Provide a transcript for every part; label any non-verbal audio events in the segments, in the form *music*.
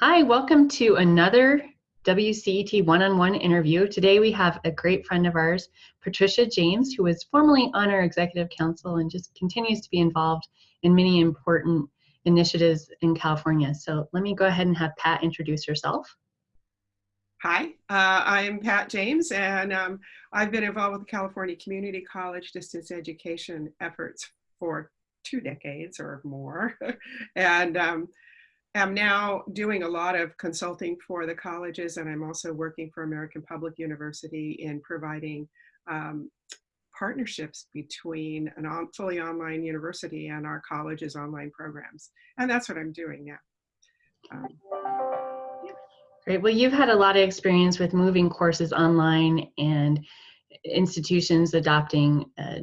Hi, welcome to another WCET one-on-one interview. Today we have a great friend of ours, Patricia James, who is formerly on our executive council and just continues to be involved in many important initiatives in California. So let me go ahead and have Pat introduce herself. Hi, uh, I'm Pat James, and um, I've been involved with the California Community College distance education efforts for two decades or more. *laughs* and um, am now doing a lot of consulting for the colleges and I'm also working for American Public University in providing um, partnerships between an on, fully online university and our college's online programs. And that's what I'm doing now. Um, Great. Well, you've had a lot of experience with moving courses online and institutions adopting a,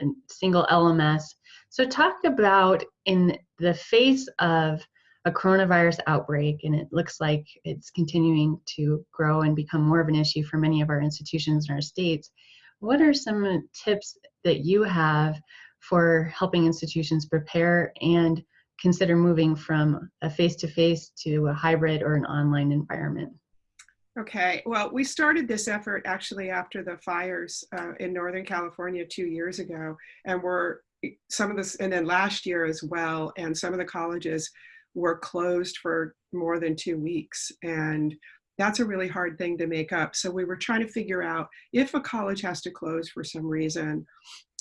a single LMS. So talk about in the face of a coronavirus outbreak and it looks like it's continuing to grow and become more of an issue for many of our institutions in our states. What are some tips that you have for helping institutions prepare and consider moving from a face-to-face -to, -face to a hybrid or an online environment? Okay, well, we started this effort actually after the fires uh, in Northern California two years ago, and we're some of this, and then last year as well, and some of the colleges were closed for more than two weeks. And that's a really hard thing to make up. So we were trying to figure out if a college has to close for some reason,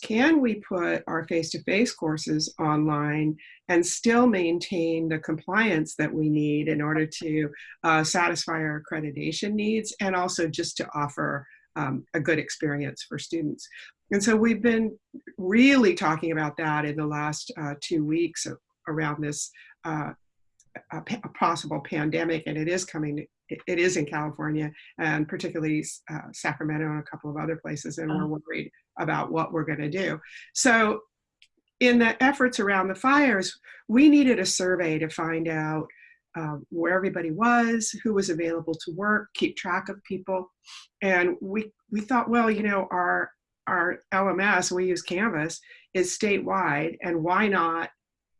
can we put our face-to-face -face courses online and still maintain the compliance that we need in order to uh, satisfy our accreditation needs and also just to offer um, a good experience for students. And so we've been really talking about that in the last uh, two weeks around this uh, a, a, possible pandemic, and it is coming. It, it is in California, and particularly uh, Sacramento and a couple of other places, and we're oh. worried about what we're going to do. So, in the efforts around the fires, we needed a survey to find out um, where everybody was, who was available to work, keep track of people, and we we thought, well, you know, our our LMS, we use Canvas, is statewide, and why not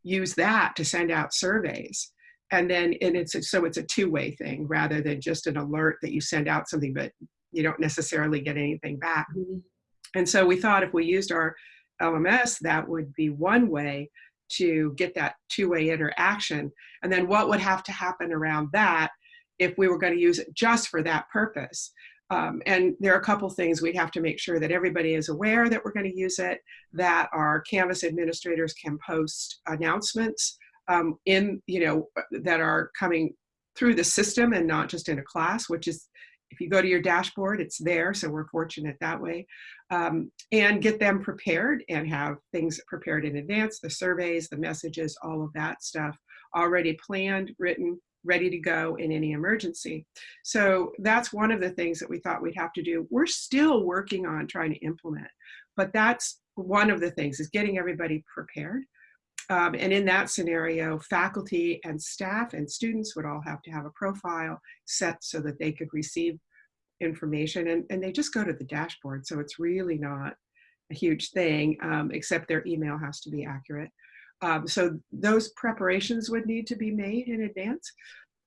use that to send out surveys. And then, and it's a, so it's a two-way thing rather than just an alert that you send out something, but you don't necessarily get anything back. Mm -hmm. And so we thought if we used our LMS, that would be one way to get that two-way interaction. And then what would have to happen around that if we were going to use it just for that purpose? Um, and there are a couple things we'd have to make sure that everybody is aware that we're going to use it, that our Canvas administrators can post announcements um, in, you know, that are coming through the system and not just in a class, which is, if you go to your dashboard, it's there, so we're fortunate that way. Um, and get them prepared and have things prepared in advance, the surveys, the messages, all of that stuff already planned, written, ready to go in any emergency. So that's one of the things that we thought we'd have to do. We're still working on trying to implement, but that's one of the things is getting everybody prepared. Um, and in that scenario, faculty and staff and students would all have to have a profile set so that they could receive information and, and they just go to the dashboard. So it's really not a huge thing, um, except their email has to be accurate. Um, so those preparations would need to be made in advance.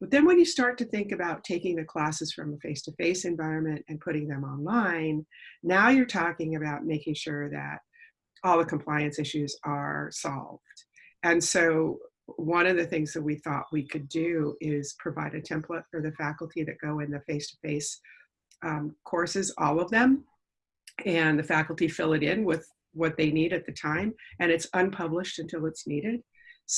But then when you start to think about taking the classes from a face-to-face -face environment and putting them online, now you're talking about making sure that all the compliance issues are solved. And so one of the things that we thought we could do is provide a template for the faculty that go in the face-to-face -face, um, courses, all of them, and the faculty fill it in with what they need at the time, and it's unpublished until it's needed.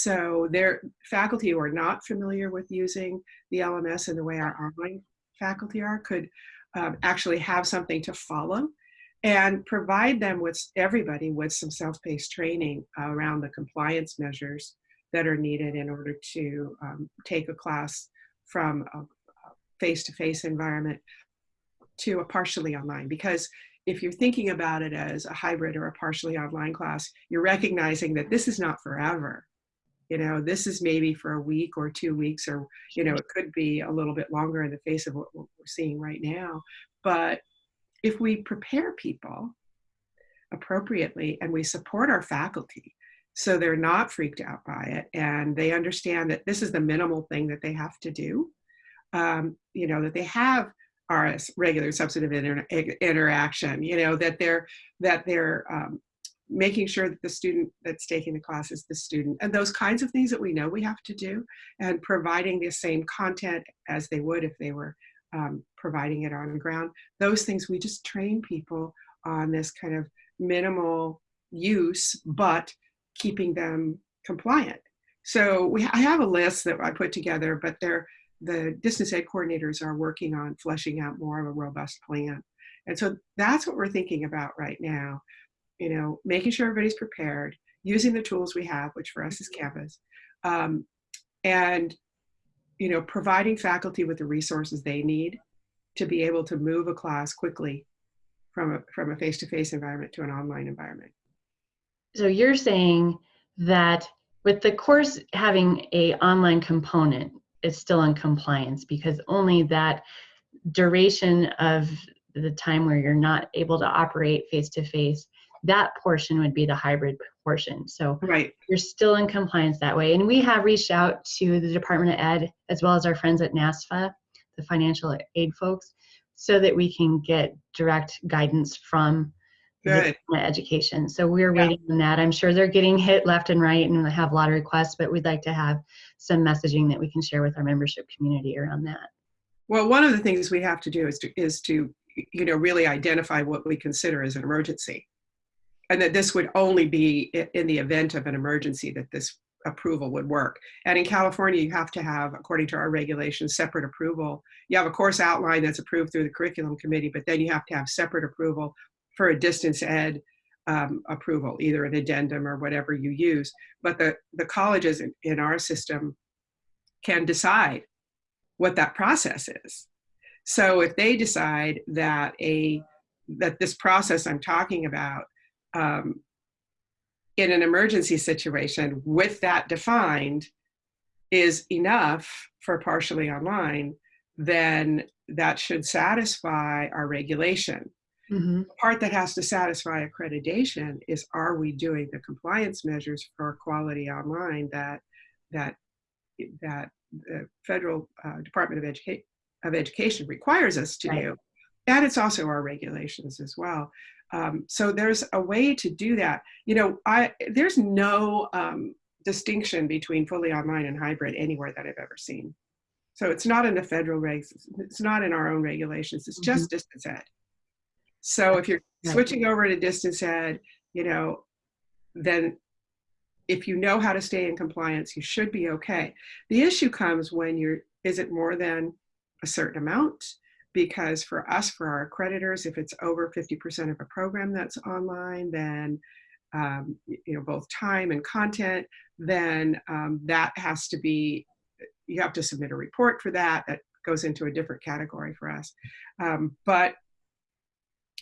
So their faculty who are not familiar with using the LMS in the way our online faculty are could um, actually have something to follow and provide them with everybody with some self-paced training around the compliance measures that are needed in order to um, take a class from a face-to-face -face environment to a partially online because if you're thinking about it as a hybrid or a partially online class, you're recognizing that this is not forever. You know, this is maybe for a week or two weeks, or, you know, it could be a little bit longer in the face of what we're seeing right now. But if we prepare people appropriately and we support our faculty so they're not freaked out by it and they understand that this is the minimal thing that they have to do um, you know that they have our regular substantive inter interaction you know that they're that they're um, making sure that the student that's taking the class is the student and those kinds of things that we know we have to do and providing the same content as they would if they were um, providing it on the ground. Those things we just train people on this kind of minimal use but keeping them compliant. So we I have a list that I put together but they're the distance ed coordinators are working on fleshing out more of a robust plan. And so that's what we're thinking about right now you know, making sure everybody's prepared, using the tools we have, which for us is Canvas, um, and, you know, providing faculty with the resources they need to be able to move a class quickly from a, from a face-to-face -face environment to an online environment. So you're saying that with the course having a online component, it's still in compliance because only that duration of the time where you're not able to operate face to face that portion would be the hybrid portion. So right. you're still in compliance that way. And we have reached out to the Department of Ed as well as our friends at NASFAA, the financial aid folks, so that we can get direct guidance from the education. So we're yeah. waiting on that. I'm sure they're getting hit left and right and have a lot of requests, but we'd like to have some messaging that we can share with our membership community around that. Well, one of the things we have to do is to, is to you know, really identify what we consider as an emergency and that this would only be in the event of an emergency that this approval would work. And in California, you have to have, according to our regulations, separate approval. You have a course outline that's approved through the curriculum committee, but then you have to have separate approval for a distance ed um, approval, either an addendum or whatever you use. But the, the colleges in, in our system can decide what that process is. So if they decide that a that this process I'm talking about um, in an emergency situation with that defined is enough for partially online, then that should satisfy our regulation. Mm-hmm. The part that has to satisfy accreditation is are we doing the compliance measures for quality online that that that the federal uh, Department of, Educa- of Education requires us to right. do. And it's also our regulations as well. Um, so there's a way to do that. You know, I there's no um, distinction between fully online and hybrid anywhere that I've ever seen. So it's not in the federal regs, it's not in our own regulations, it's just mm-hmm. distance ed. So if you're switching over to distance ed, you know, then if you know how to stay in compliance, you should be okay. The issue comes when you're, is it more than a certain amount? Because for us, for our accreditors, if it's over 50% of a program that's online, then um, you know both time and content, then um, that has to be you have to submit a report for that. That goes into a different category for us. Um, but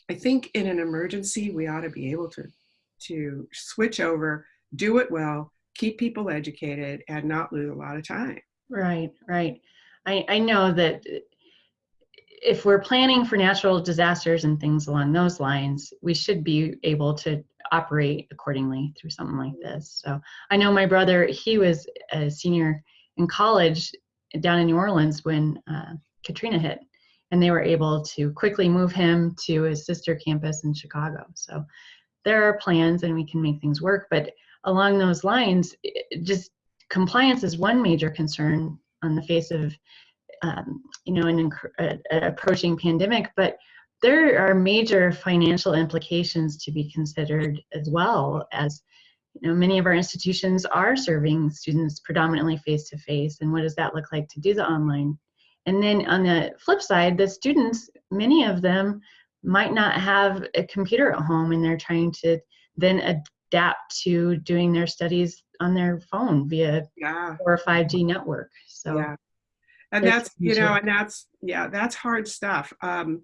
I think in an emergency, we ought to be able to to switch over, do it well, keep people educated, and not lose a lot of time. Right, right. I, I know that if we're planning for natural disasters and things along those lines, we should be able to operate accordingly through something like this. So I know my brother, he was a senior in college down in New Orleans when uh, Katrina hit, and they were able to quickly move him to his sister campus in Chicago. So there are plans and we can make things work. But along those lines, just compliance is one major concern on the face of um, you know, an, an approaching pandemic, but there are major financial implications to be considered as well as you know many of our institutions are serving students predominantly face to face and what does that look like to do the online? And then on the flip side the students many of them might not have a computer at home and they're trying to then adapt to doing their studies on their phone via yeah. or 5G network. So yeah and that's you know and that's yeah that's hard stuff um,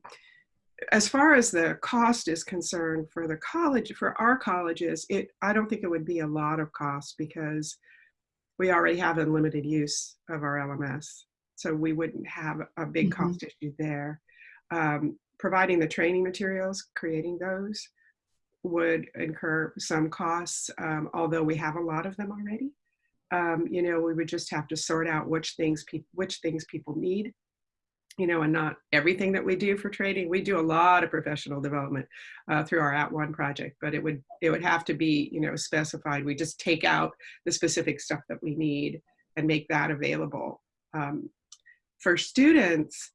as far as the cost is concerned for the college for our colleges it i don't think it would be a lot of cost because we already have unlimited use of our lms so we wouldn't have a big mm-hmm. cost issue there um, providing the training materials creating those would incur some costs, um, although we have a lot of them already. Um, you know, we would just have to sort out which things which things people need. You know, and not everything that we do for training. We do a lot of professional development uh, through our @ONE project, but it would it would have to be you know specified. We just take out the specific stuff that we need and make that available um, for students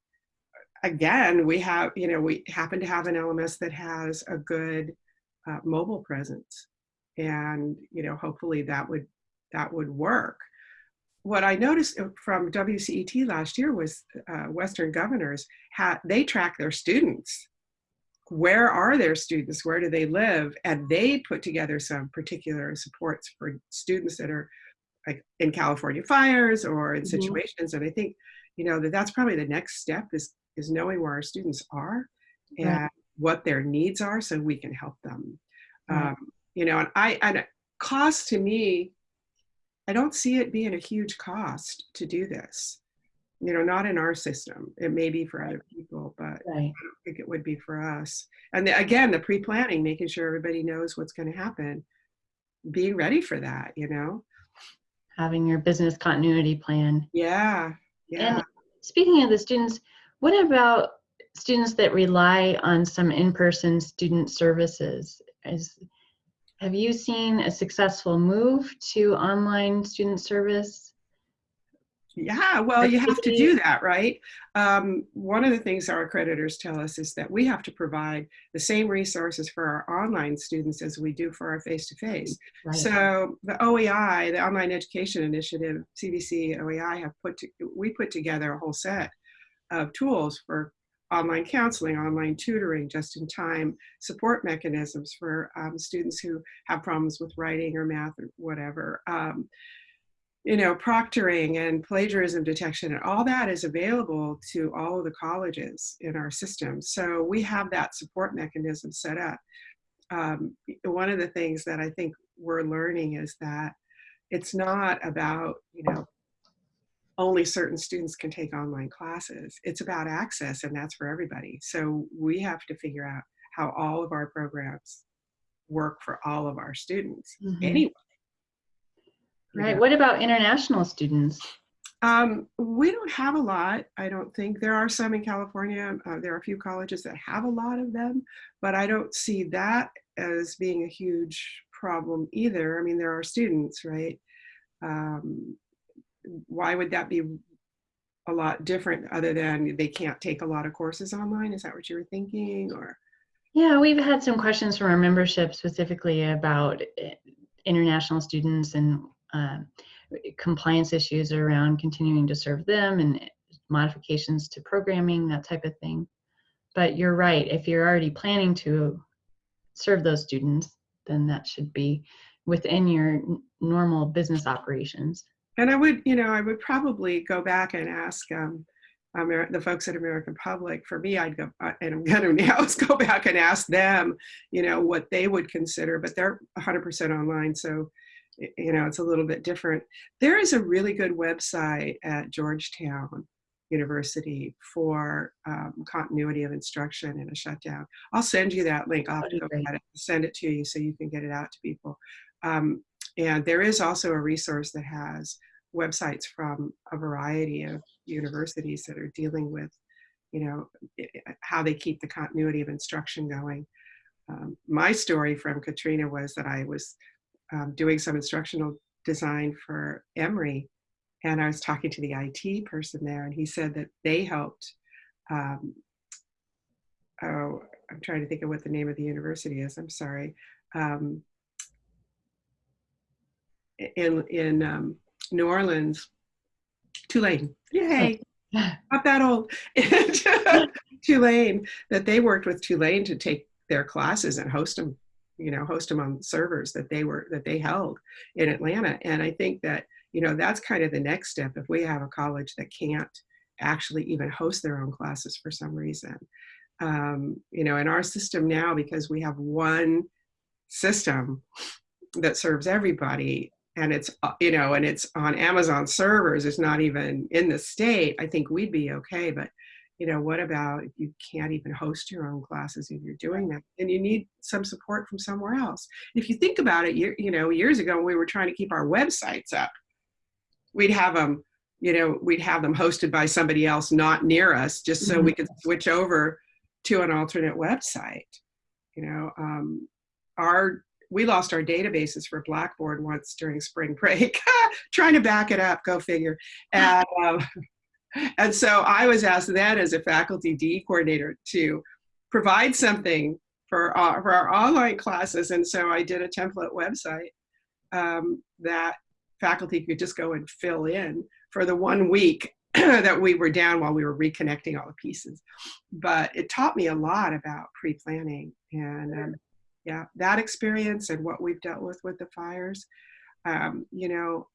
again, we have, you know, we happen to have an LMS that has a good uh, mobile presence. And, you know, hopefully that would, that would work. What I noticed uh, from WCET last year was uh, Western governors, had, they track their students. Where are their students? Where do they live? And they put together some particular supports for students that are like in California fires or in mm -hmm. situations. And I think, you know, that that's probably the next step is is knowing where our students are and right. what their needs are so we can help them. Right. Um, you know, and I, and cost to me, I don't see it being a huge cost to do this. You know, not in our system. It may be for other people, but right. I don't think it would be for us. And the, again, the pre-planning, making sure everybody knows what's going to happen, being ready for that, you know? Having your business continuity plan. Yeah, yeah. And speaking of the students, what about students that rely on some in-person student services? Is, have you seen a successful move to online student service? Yeah, well, you have to do that, right? Um, one of the things our accreditors tell us is that we have to provide the same resources for our online students as we do for our face-to-face. -face. Right. So the OEI, the Online Education Initiative, CVC, OEI have put, to, we put together a whole set of tools for online counseling, online tutoring, just-in-time support mechanisms for um, students who have problems with writing or math or whatever. Um, you know, proctoring and plagiarism detection and all that is available to all of the colleges in our system. So we have that support mechanism set up. Um, one of the things that I think we're learning is that it's not about, you know, only certain students can take online classes. It's about access and that's for everybody. So we have to figure out how all of our programs work for all of our students mm -hmm. anyway. Right. What about international students? Um, we don't have a lot, I don't think. There are some in California. Uh, there are a few colleges that have a lot of them, but I don't see that as being a huge problem either. I mean, there are students, right? Um, why would that be a lot different other than they can't take a lot of courses online? Is that what you were thinking or? Yeah, we've had some questions from our membership specifically about eh, international students and uh, compliance issues around continuing to serve them and modifications to programming, that type of thing. But you're right, if you're already planning to serve those students, then that should be within your normal business operations and I would, you know, I would probably go back and ask um, Amer the folks at American Public. For me, I'd go, uh, and I'm *laughs* gonna now go back and ask them, you know, what they would consider, but they're 100% online. So, you know, it's a little bit different. There is a really good website at Georgetown University for um, continuity of instruction in a shutdown. I'll send you that link. I'll go ahead and send it to you so you can get it out to people. Um, and there is also a resource that has websites from a variety of universities that are dealing with, you know, how they keep the continuity of instruction going. Um, my story from Katrina was that I was um, doing some instructional design for Emory and I was talking to the IT person there and he said that they helped, um, oh, I'm trying to think of what the name of the university is, I'm sorry. Um, in in um, New Orleans, Tulane. Yay! *laughs* Not that old. *laughs* Tulane. That they worked with Tulane to take their classes and host them, you know, host them on servers that they were that they held in Atlanta. And I think that you know that's kind of the next step. If we have a college that can't actually even host their own classes for some reason, um, you know, in our system now because we have one system that serves everybody and it's uh, you know and it's on amazon servers it's not even in the state i think we'd be okay but you know, what about if you can't even host your own classes if you're doing that and you need some support from somewhere else? If you think about it, you, you know, years ago we were trying to keep our websites up, we'd have them, you know, we'd have them hosted by somebody else not near us just so we could switch over to an alternate website. You know, um, our we lost our databases for Blackboard once during spring break, *laughs* trying to back it up, go figure. And, *laughs* um, and so I was asked then as a faculty DE coordinator to provide something for, uh, for our online classes. And so I did a template website um, that faculty could just go and fill in for the one week *clears throat* that we were down while we were reconnecting all the pieces. But it taught me a lot about pre-planning and um, yeah, that experience and what we've dealt with with the fires. Um, you know,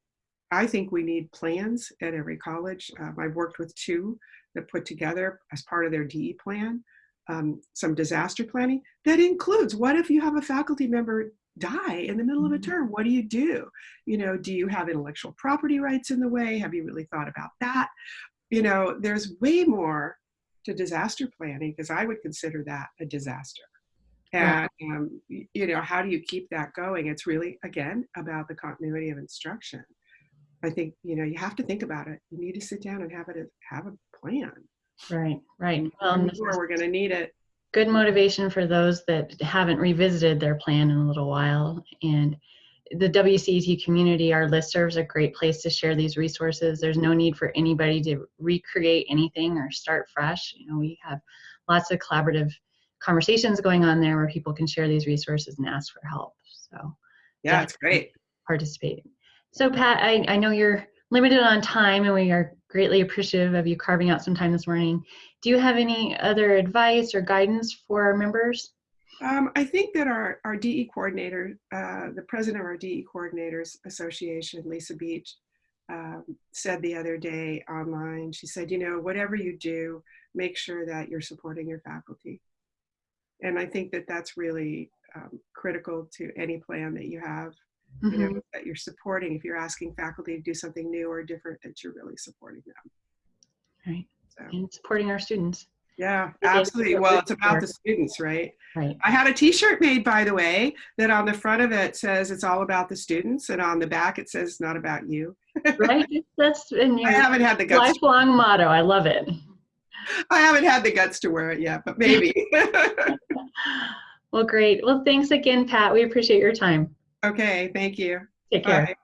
I think we need plans at every college. Um, I've worked with two that put together as part of their DE plan um, some disaster planning that includes what if you have a faculty member die in the middle of a Mm-hmm. term? What do you do? You know, do you have intellectual property rights in the way? Have you really thought about that? You know, there's way more to disaster planning because I would consider that a disaster. And, um, you know, how do you keep that going? It's really, again, about the continuity of instruction. I think, you know, you have to think about it. You need to sit down and have it, have a plan. Right, right. Well, sure we're going to need it. good motivation for those that haven't revisited their plan in a little while. And the WCET community, our listserv is a great place to share these resources. There's no need for anybody to recreate anything or start fresh. You know, we have lots of collaborative conversations going on there where people can share these resources and ask for help. So Yeah, it's great. participate. So Pat, I, I know you're limited on time and we are greatly appreciative of you carving out some time this morning. Do you have any other advice or guidance for our members? Um, I think that our, our DE coordinator, uh, the president of our DE Coordinators Association, Lisa Beach, um, said the other day online, she said, you know, whatever you do, make sure that you're supporting your faculty. And I think that that's really um, critical to any plan that you have, you know, Mhm. that you're supporting. If you're asking faculty to do something new or different, that you're really supporting them. Right. So, And supporting our students. yeah, absolutely. Well, it's about the students, right? Right. I had a T-shirt made, by the way, that on the front of it says it's all about the students, and on the back it says not about you. Right? *laughs* That's in I haven't had the guts. lifelong motto. I love it. I haven't had the guts to wear it yet, but maybe. *laughs* *laughs* Well, great. Well, thanks again, Pat. We appreciate your time. okay, thank you. Take care. Bye.